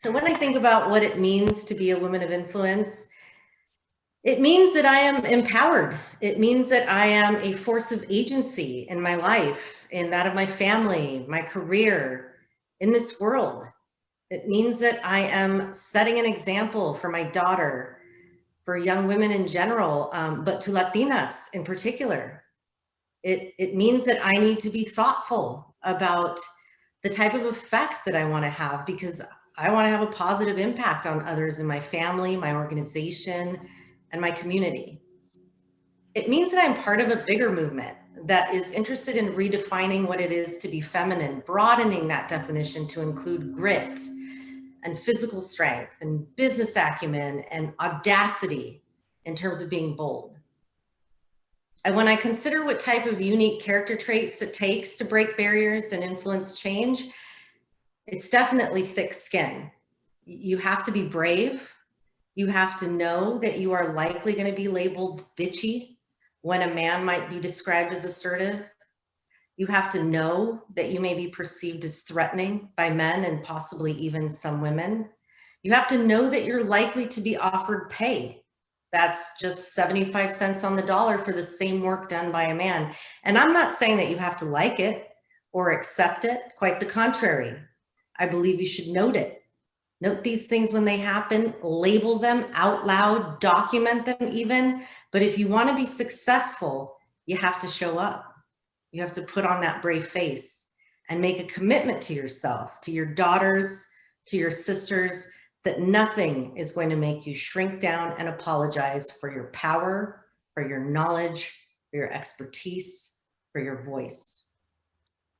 So when I think about what it means to be a woman of influence, it means that I am empowered. It means that I am a force of agency in my life, in that of my family, my career, in this world. It means that I am setting an example for my daughter, for young women in general, um, but to Latinas in particular. It, it means that I need to be thoughtful about the type of effect that I want to have because I want to have a positive impact on others in my family, my organization, and my community. It means that I'm part of a bigger movement that is interested in redefining what it is to be feminine, broadening that definition to include grit and physical strength and business acumen and audacity in terms of being bold. And when I consider what type of unique character traits it takes to break barriers and influence change, it's definitely thick skin. You have to be brave. You have to know that you are likely going to be labeled bitchy when a man might be described as assertive. You have to know that you may be perceived as threatening by men and possibly even some women. You have to know that you're likely to be offered pay. That's just 75 cents on the dollar for the same work done by a man. And I'm not saying that you have to like it or accept it, quite the contrary. I believe you should note it. Note these things when they happen, label them out loud, document them even. But if you want to be successful, you have to show up. You have to put on that brave face and make a commitment to yourself, to your daughters, to your sisters, that nothing is going to make you shrink down and apologize for your power, for your knowledge, for your expertise, for your voice.